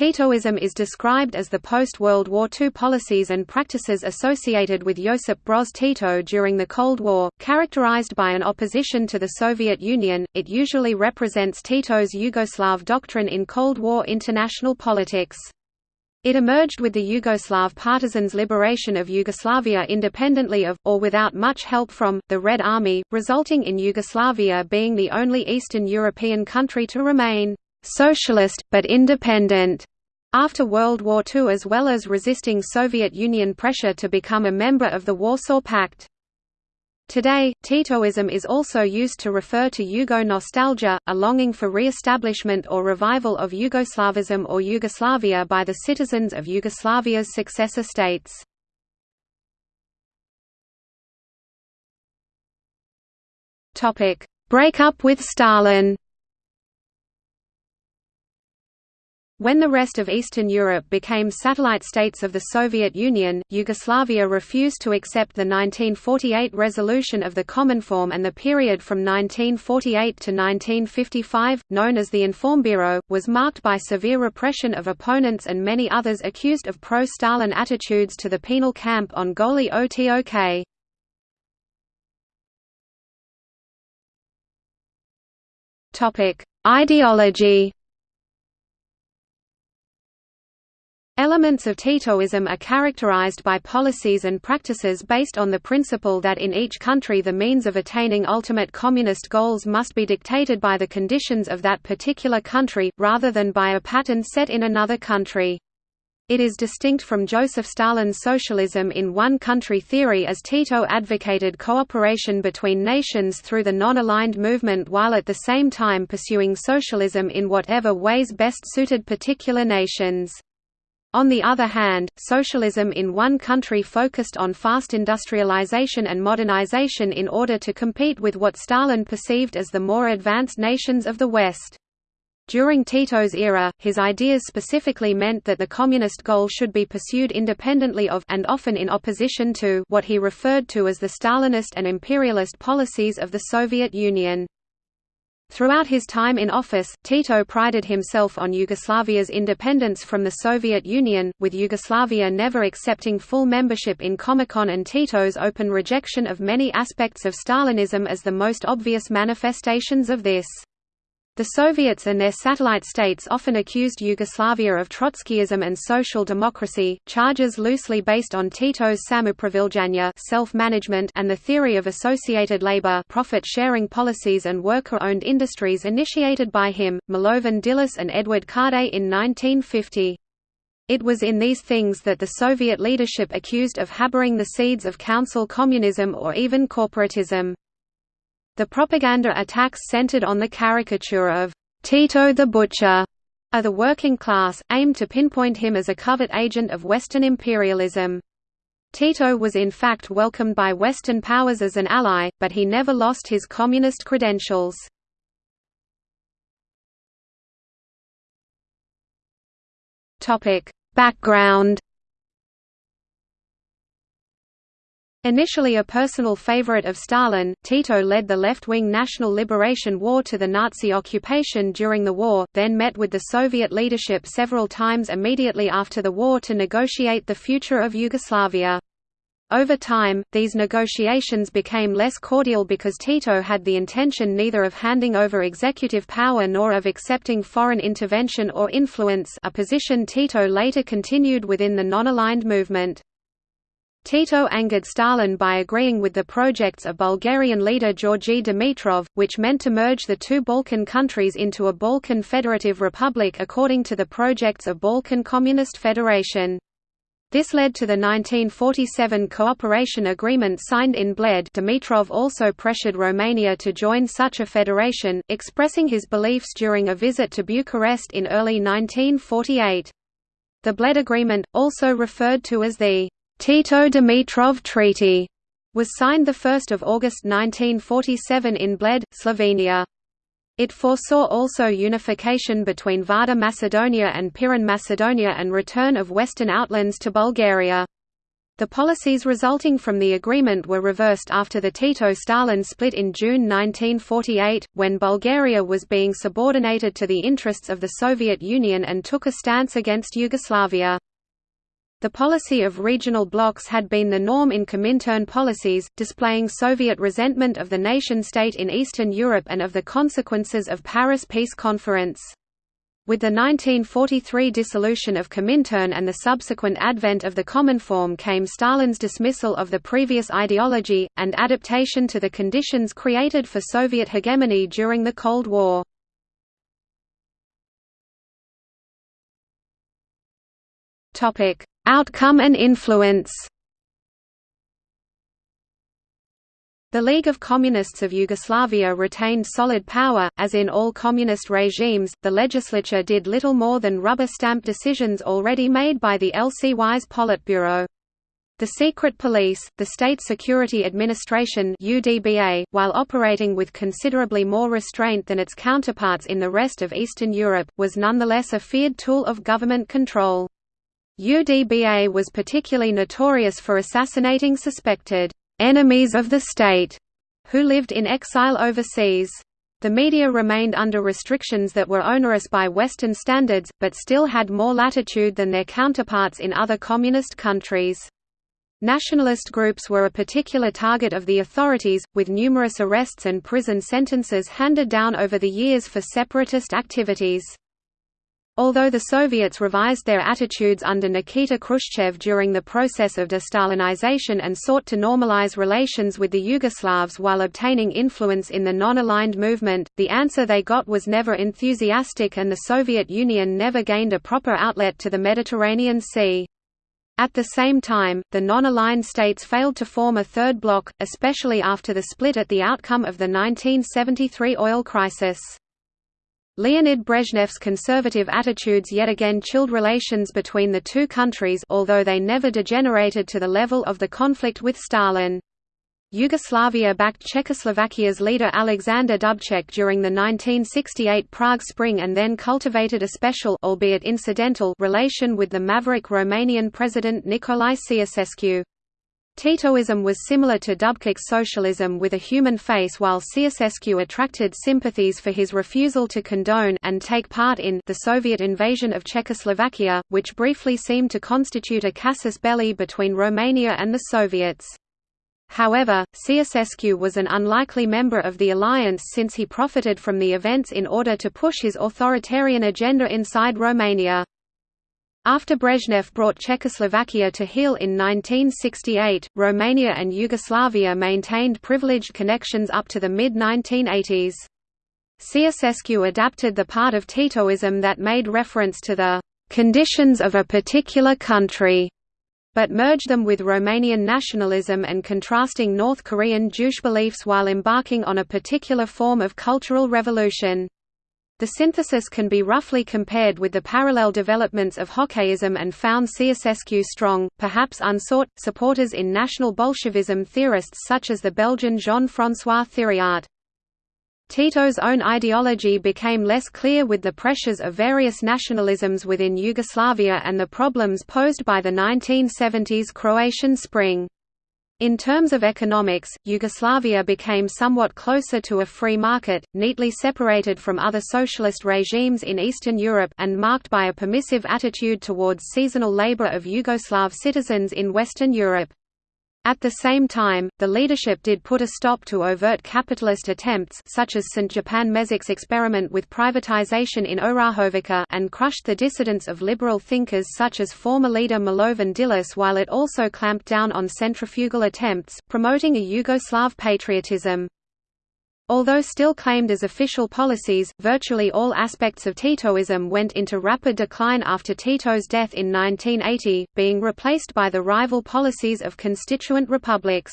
Titoism is described as the post-World War II policies and practices associated with Josip Broz Tito during the Cold War, characterized by an opposition to the Soviet Union. It usually represents Tito's Yugoslav doctrine in Cold War international politics. It emerged with the Yugoslav partisans' liberation of Yugoslavia independently of, or without much help from, the Red Army, resulting in Yugoslavia being the only Eastern European country to remain socialist, but independent after World War II as well as resisting Soviet Union pressure to become a member of the Warsaw Pact. Today, Titoism is also used to refer to Yugo nostalgia, a longing for re-establishment or revival of Yugoslavism or Yugoslavia by the citizens of Yugoslavia's successor states. Break up with Stalin When the rest of Eastern Europe became satellite states of the Soviet Union, Yugoslavia refused to accept the 1948 resolution of the Cominform and the period from 1948 to 1955, known as the Informbureau, was marked by severe repression of opponents and many others accused of pro-Stalin attitudes to the penal camp on Goli Otok. Ideology Elements of Titoism are characterized by policies and practices based on the principle that in each country the means of attaining ultimate communist goals must be dictated by the conditions of that particular country, rather than by a pattern set in another country. It is distinct from Joseph Stalin's socialism in one-country theory as Tito advocated cooperation between nations through the non-aligned movement while at the same time pursuing socialism in whatever ways best suited particular nations. On the other hand, socialism in one country focused on fast industrialization and modernization in order to compete with what Stalin perceived as the more advanced nations of the West. During Tito's era, his ideas specifically meant that the communist goal should be pursued independently of and often in opposition to what he referred to as the Stalinist and imperialist policies of the Soviet Union. Throughout his time in office, Tito prided himself on Yugoslavia's independence from the Soviet Union, with Yugoslavia never accepting full membership in Comecon and Tito's open rejection of many aspects of Stalinism as the most obvious manifestations of this. The Soviets and their satellite states often accused Yugoslavia of Trotskyism and social democracy, charges loosely based on Tito's samoupravljanja self-management and the theory of associated labor profit-sharing policies and worker-owned industries initiated by him, Milovan Đilas and Edvard Kardelj in 1950. It was in these things that the Soviet leadership accused of harboring the seeds of council communism or even corporatism. The propaganda attacks centered on the caricature of Tito the Butcher of the working class, aimed to pinpoint him as a covert agent of Western imperialism. Tito was in fact welcomed by Western powers as an ally, but he never lost his communist credentials. Background Initially a personal favorite of Stalin, Tito led the left-wing National Liberation War to the Nazi occupation during the war, then met with the Soviet leadership several times immediately after the war to negotiate the future of Yugoslavia. Over time, these negotiations became less cordial because Tito had the intention neither of handing over executive power nor of accepting foreign intervention or influence a position Tito later continued within the non-aligned movement. Tito angered Stalin by agreeing with the projects of Bulgarian leader Georgi Dimitrov, which meant to merge the two Balkan countries into a Balkan Federative Republic according to the projects of Balkan Communist Federation. This led to the 1947 cooperation agreement signed in Bled Dimitrov also pressured Romania to join such a federation, expressing his beliefs during a visit to Bucharest in early 1948. The Bled Agreement, also referred to as the Tito-Dimitrov Treaty was signed 1 August 1947 in Bled, Slovenia. It foresaw also unification between Vardar Macedonia and Pirin Macedonia and return of western outlands to Bulgaria. The policies resulting from the agreement were reversed after the Tito-Stalin split in June 1948, when Bulgaria was being subordinated to the interests of the Soviet Union and took a stance against Yugoslavia. The policy of regional blocs had been the norm in Comintern policies, displaying Soviet resentment of the nation-state in Eastern Europe and of the consequences of Paris Peace Conference. With the 1943 dissolution of Comintern and the subsequent advent of the Cominform came Stalin's dismissal of the previous ideology, and adaptation to the conditions created for Soviet hegemony during the Cold War. Outcome and influence The League of Communists of Yugoslavia retained solid power, as in all communist regimes, the legislature did little more than rubber stamp decisions already made by the LCY's Politburo. The secret police, the State Security Administration UDBA, while operating with considerably more restraint than its counterparts in the rest of Eastern Europe, was nonetheless a feared tool of government control. UDBA was particularly notorious for assassinating suspected enemies of the state, who lived in exile overseas. The media remained under restrictions that were onerous by Western standards, but still had more latitude than their counterparts in other communist countries. Nationalist groups were a particular target of the authorities, with numerous arrests and prison sentences handed down over the years for separatist activities. Although the Soviets revised their attitudes under Nikita Khrushchev during the process of de-Stalinization and sought to normalize relations with the Yugoslavs while obtaining influence in the non-aligned movement, the answer they got was never enthusiastic and the Soviet Union never gained a proper outlet to the Mediterranean Sea. At the same time, the non-aligned states failed to form a third bloc, especially after the split at the outcome of the 1973 oil crisis. Leonid Brezhnev's conservative attitudes yet again chilled relations between the two countries although they never degenerated to the level of the conflict with Stalin. Yugoslavia backed Czechoslovakia's leader Alexander Dubček during the 1968 Prague Spring and then cultivated a special albeit incidental relation with the maverick Romanian president Nicolae Ceausescu. Titoism was similar to Dubček's socialism with a human face while Ceausescu attracted sympathies for his refusal to condone and take part in the Soviet invasion of Czechoslovakia, which briefly seemed to constitute a casus belli between Romania and the Soviets. However, Ceausescu was an unlikely member of the alliance since he profited from the events in order to push his authoritarian agenda inside Romania. After Brezhnev brought Czechoslovakia to heel in 1968, Romania and Yugoslavia maintained privileged connections up to the mid-1980s. Ceausescu adapted the part of Titoism that made reference to the «conditions of a particular country», but merged them with Romanian nationalism and contrasting North Korean Juche beliefs while embarking on a particular form of cultural revolution. The synthesis can be roughly compared with the parallel developments of Hoxhaism and found Ceausescu strong, perhaps unsought, supporters in National Bolshevism theorists such as the Belgian Jean-François Thiriart. Tito's own ideology became less clear with the pressures of various nationalisms within Yugoslavia and the problems posed by the 1970s Croatian Spring. In terms of economics, Yugoslavia became somewhat closer to a free market, neatly separated from other socialist regimes in Eastern Europe and marked by a permissive attitude towards seasonal labor of Yugoslav citizens in Western Europe. At the same time, the leadership did put a stop to overt capitalist attempts such as Stjepan Mesić's experiment with privatization in Orahovica and crushed the dissidents of liberal thinkers such as former leader Milovan Đilas while it also clamped down on centrifugal attempts, promoting a Yugoslav patriotism. Although still claimed as official policies, virtually all aspects of Titoism went into rapid decline after Tito's death in 1980, being replaced by the rival policies of constituent republics.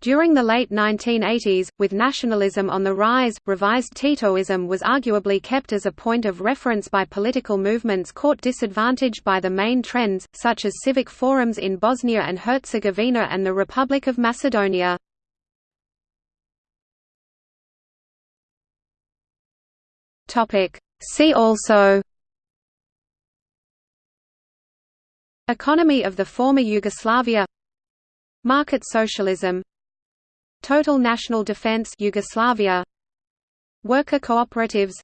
During the late 1980s, with nationalism on the rise, revised Titoism was arguably kept as a point of reference by political movements caught disadvantaged by the main trends, such as civic forums in Bosnia and Herzegovina and the Republic of Macedonia. Topic. See also Economy of the former Yugoslavia Market socialism Total national defense Yugoslavia Worker cooperatives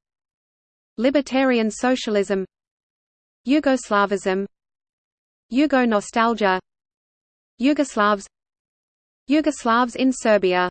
Libertarian socialism Yugoslavism Yugo nostalgia Yugoslavs Yugoslavs in Serbia